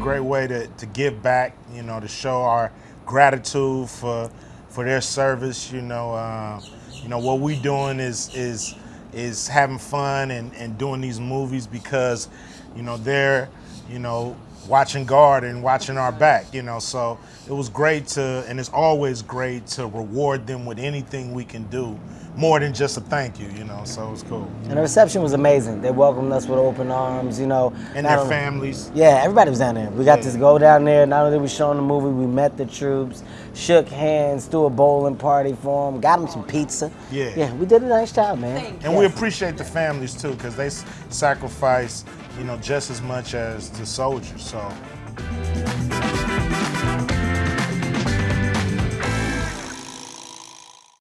Great way to, to give back, you know, to show our gratitude for for their service. You know, uh, you know what we doing is is is having fun and, and doing these movies because, you know, they're, you know, watching guard and watching our back, you know. So it was great to, and it's always great to reward them with anything we can do, more than just a thank you, you know. So it was cool. And the reception was amazing. They welcomed us with open arms, you know. And Not their only- families. Yeah, everybody was down there. We got Yeah. to go down there. Not only did we show them the movie, we met the troops, shook hands, threw a bowling party for them, got them some pizza. Yeah. Yeah, we did a nice job, man. Thank And we appreciate the families too, because they s- sacrifice, you know, just as much as the soldiers. So